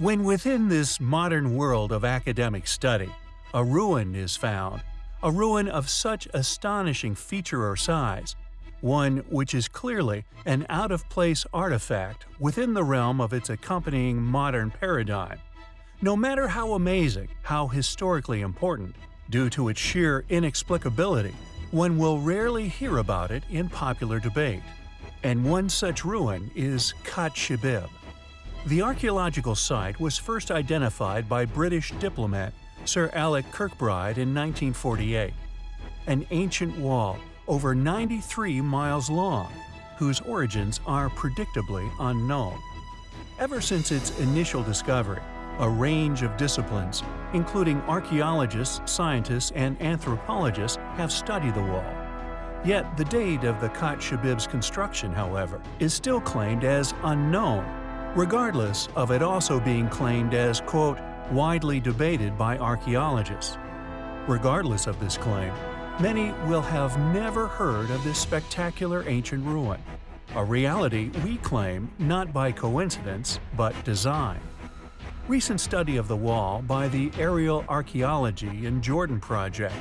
When within this modern world of academic study, a ruin is found, a ruin of such astonishing feature or size, one which is clearly an out-of-place artifact within the realm of its accompanying modern paradigm, no matter how amazing, how historically important, due to its sheer inexplicability, one will rarely hear about it in popular debate. And one such ruin is Khat Shibib. The archaeological site was first identified by British diplomat Sir Alec Kirkbride in 1948. An ancient wall over 93 miles long, whose origins are predictably unknown. Ever since its initial discovery, a range of disciplines, including archaeologists, scientists, and anthropologists, have studied the wall. Yet the date of the Khat Shibib's construction, however, is still claimed as unknown regardless of it also being claimed as, quote, widely debated by archaeologists. Regardless of this claim, many will have never heard of this spectacular ancient ruin, a reality we claim not by coincidence but design. Recent study of the wall by the Aerial Archaeology in Jordan project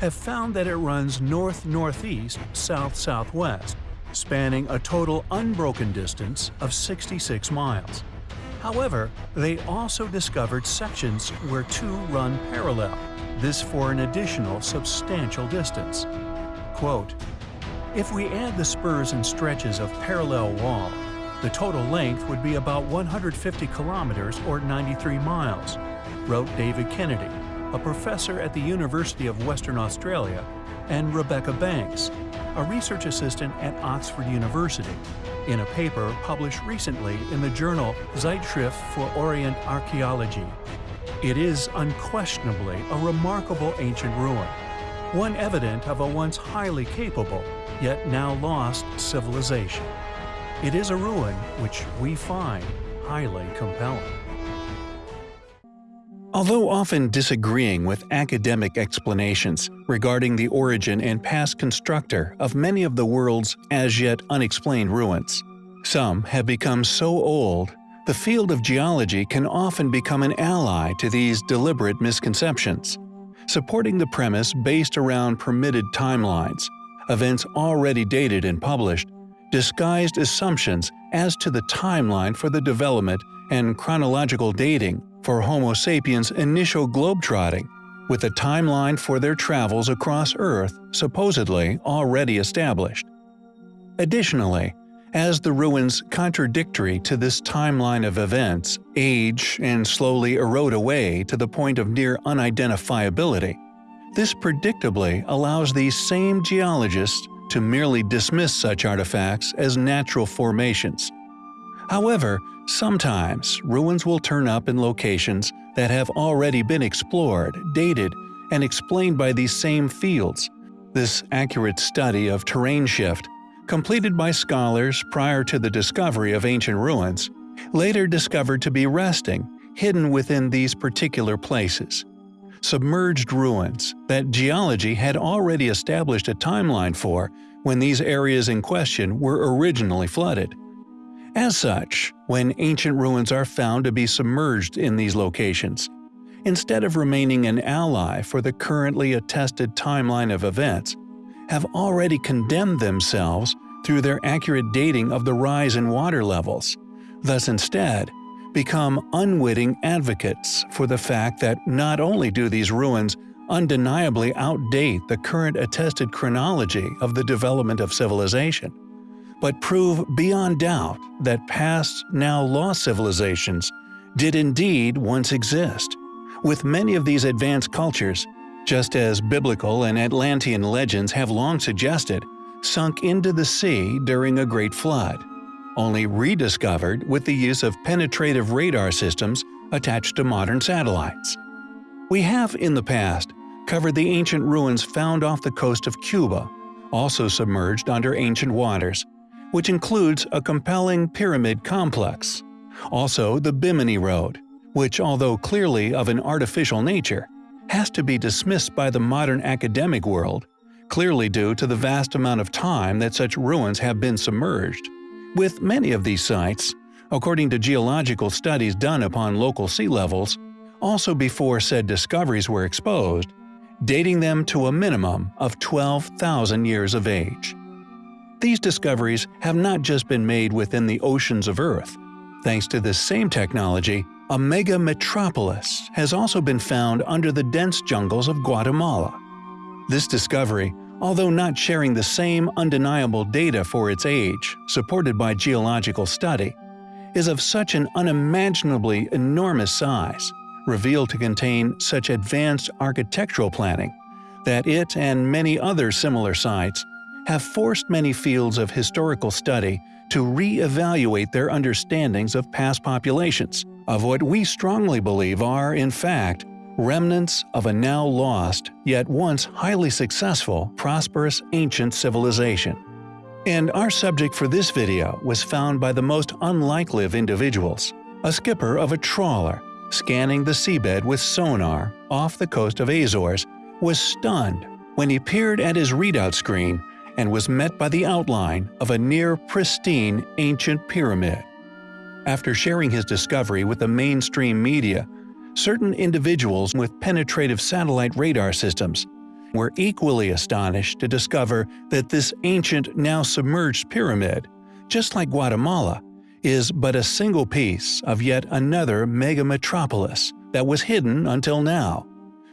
have found that it runs north-northeast, south-southwest, spanning a total unbroken distance of 66 miles. However, they also discovered sections where two run parallel, this for an additional substantial distance. Quote, If we add the spurs and stretches of parallel wall, the total length would be about 150 kilometers or 93 miles, wrote David Kennedy, a professor at the University of Western Australia, and Rebecca Banks, a research assistant at Oxford University, in a paper published recently in the journal Zeitschrift für Orient Archaeology. It is unquestionably a remarkable ancient ruin, one evident of a once highly capable, yet now lost civilization. It is a ruin which we find highly compelling. Although often disagreeing with academic explanations regarding the origin and past constructor of many of the world's as yet unexplained ruins, some have become so old the field of geology can often become an ally to these deliberate misconceptions, supporting the premise based around permitted timelines, events already dated and published, disguised assumptions as to the timeline for the development and chronological dating for Homo sapiens' initial globetrotting, with a timeline for their travels across Earth supposedly already established. Additionally, as the ruins contradictory to this timeline of events age and slowly erode away to the point of near unidentifiability, this predictably allows these same geologists to merely dismiss such artifacts as natural formations. However, Sometimes, ruins will turn up in locations that have already been explored, dated, and explained by these same fields. This accurate study of terrain shift, completed by scholars prior to the discovery of ancient ruins, later discovered to be resting, hidden within these particular places. Submerged ruins that geology had already established a timeline for when these areas in question were originally flooded. As such, when ancient ruins are found to be submerged in these locations, instead of remaining an ally for the currently attested timeline of events, have already condemned themselves through their accurate dating of the rise in water levels, thus instead become unwitting advocates for the fact that not only do these ruins undeniably outdate the current attested chronology of the development of civilization, but prove beyond doubt that past, now lost civilizations did indeed once exist, with many of these advanced cultures, just as biblical and Atlantean legends have long suggested, sunk into the sea during a great flood, only rediscovered with the use of penetrative radar systems attached to modern satellites. We have, in the past, covered the ancient ruins found off the coast of Cuba, also submerged under ancient waters, which includes a compelling pyramid complex. Also the Bimini Road, which although clearly of an artificial nature, has to be dismissed by the modern academic world, clearly due to the vast amount of time that such ruins have been submerged. With many of these sites, according to geological studies done upon local sea levels, also before said discoveries were exposed, dating them to a minimum of 12,000 years of age. These discoveries have not just been made within the oceans of Earth. Thanks to this same technology, a mega metropolis has also been found under the dense jungles of Guatemala. This discovery, although not sharing the same undeniable data for its age, supported by geological study, is of such an unimaginably enormous size revealed to contain such advanced architectural planning that it and many other similar sites have forced many fields of historical study to re-evaluate their understandings of past populations, of what we strongly believe are, in fact, remnants of a now lost, yet once highly successful, prosperous ancient civilization. And our subject for this video was found by the most unlikely of individuals, a skipper of a trawler scanning the seabed with sonar off the coast of Azores, was stunned when he peered at his readout screen and was met by the outline of a near pristine ancient pyramid. After sharing his discovery with the mainstream media, certain individuals with penetrative satellite radar systems were equally astonished to discover that this ancient, now submerged pyramid, just like Guatemala, is but a single piece of yet another megametropolis that was hidden until now.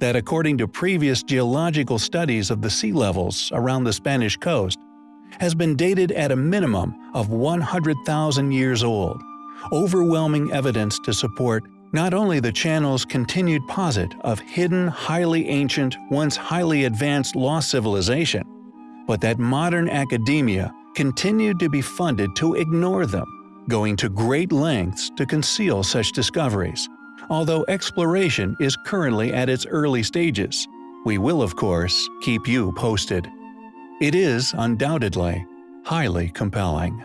That according to previous geological studies of the sea levels around the Spanish coast, has been dated at a minimum of 100,000 years old, overwhelming evidence to support not only the channel's continued posit of hidden, highly ancient, once highly advanced lost civilization, but that modern academia continued to be funded to ignore them going to great lengths to conceal such discoveries. Although exploration is currently at its early stages, we will of course keep you posted. It is, undoubtedly, highly compelling.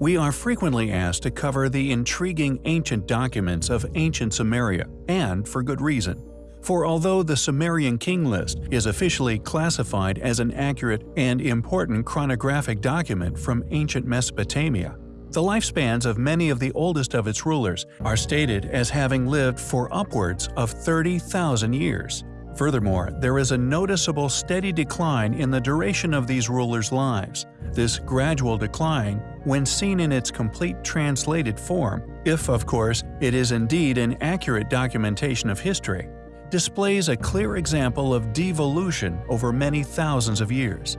We are frequently asked to cover the intriguing ancient documents of ancient Sumeria, and for good reason. For although the Sumerian king list is officially classified as an accurate and important chronographic document from ancient Mesopotamia, the lifespans of many of the oldest of its rulers are stated as having lived for upwards of 30,000 years. Furthermore, there is a noticeable steady decline in the duration of these rulers' lives. This gradual decline, when seen in its complete translated form, if of course it is indeed an accurate documentation of history, displays a clear example of devolution over many thousands of years.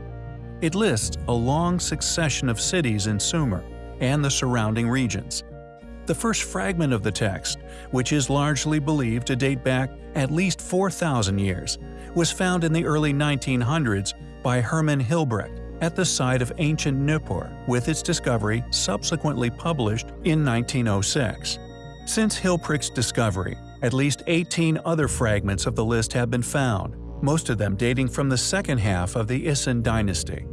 It lists a long succession of cities in Sumer and the surrounding regions. The first fragment of the text, which is largely believed to date back at least 4,000 years, was found in the early 1900s by Hermann Hilprecht at the site of ancient Nippur, with its discovery subsequently published in 1906. Since Hilprecht's discovery, at least 18 other fragments of the list have been found, most of them dating from the second half of the Isin dynasty.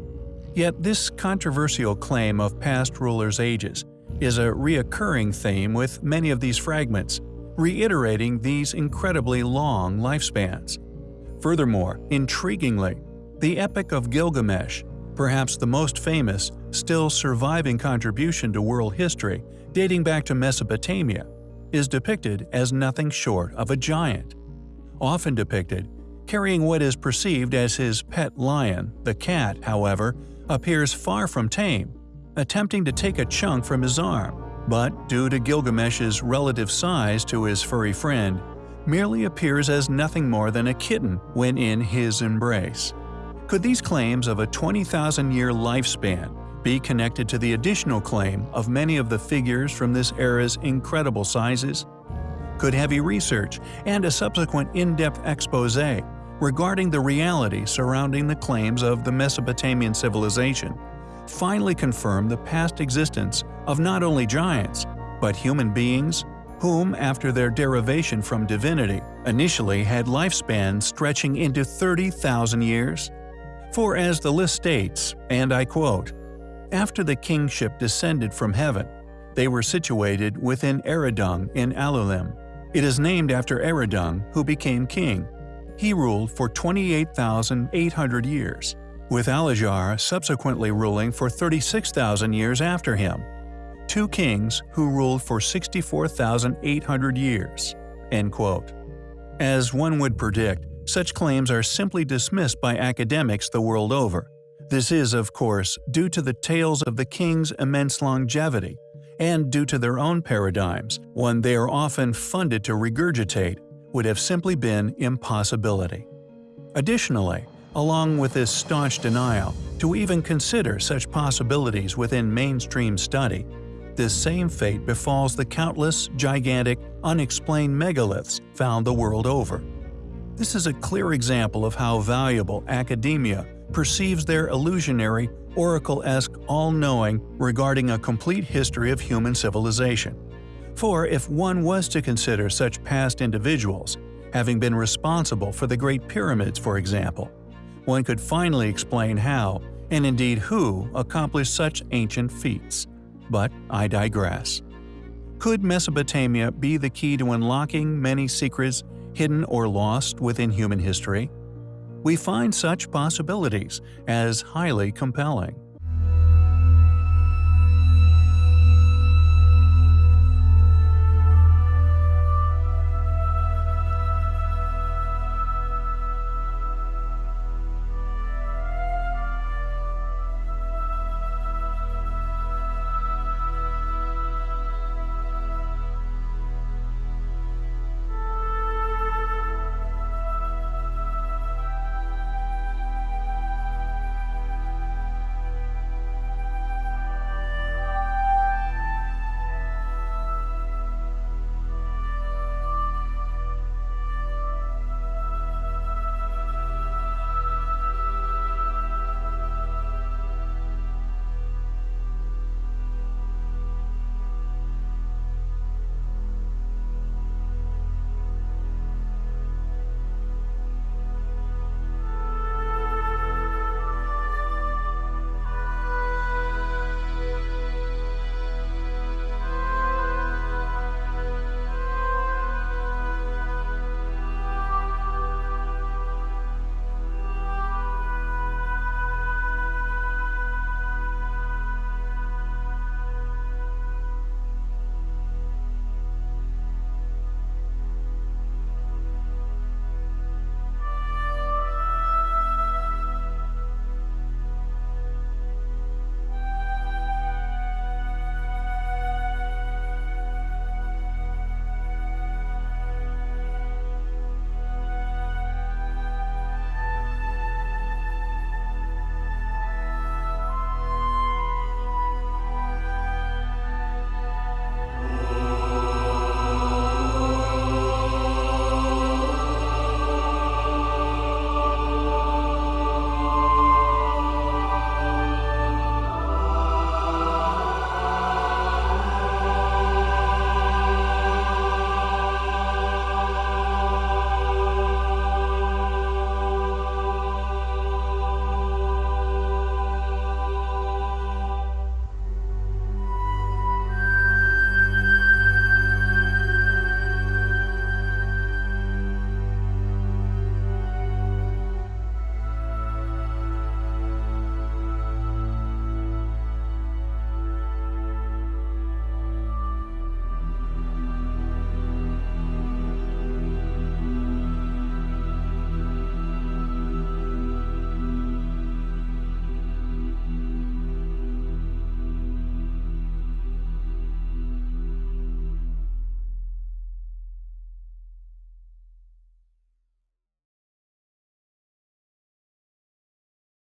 Yet this controversial claim of past rulers' ages is a reoccurring theme with many of these fragments, reiterating these incredibly long lifespans. Furthermore, intriguingly, the Epic of Gilgamesh, perhaps the most famous, still surviving contribution to world history dating back to Mesopotamia, is depicted as nothing short of a giant. Often depicted, carrying what is perceived as his pet lion, the cat, however, appears far from tame, attempting to take a chunk from his arm, but due to Gilgamesh's relative size to his furry friend, merely appears as nothing more than a kitten when in his embrace. Could these claims of a 20,000-year lifespan be connected to the additional claim of many of the figures from this era's incredible sizes? Could heavy research and a subsequent in-depth expose regarding the reality surrounding the claims of the Mesopotamian civilization finally confirm the past existence of not only giants, but human beings whom, after their derivation from divinity, initially had lifespans stretching into 30,000 years? For as the list states, and I quote, after the kingship descended from heaven. They were situated within Eridung in Alulim. It is named after Eridung, who became king. He ruled for 28,800 years, with Alalgar subsequently ruling for 36,000 years after him. two kings who ruled for 64,800 years." End quote. As one would predict, such claims are simply dismissed by academics the world over. This is, of course, due to the tales of the king's immense longevity, and due to their own paradigms, one they are often funded to regurgitate, would have simply been impossibility. Additionally, along with this staunch denial, to even consider such possibilities within mainstream study, this same fate befalls the countless, gigantic, unexplained megaliths found the world over. This is a clear example of how valuable academia perceives their illusionary, oracle-esque all-knowing regarding a complete history of human civilization. For if one was to consider such past individuals, having been responsible for the Great Pyramids for example, one could finally explain how, and indeed who, accomplished such ancient feats. But I digress. Could Mesopotamia be the key to unlocking many secrets hidden or lost within human history? We find such possibilities as highly compelling.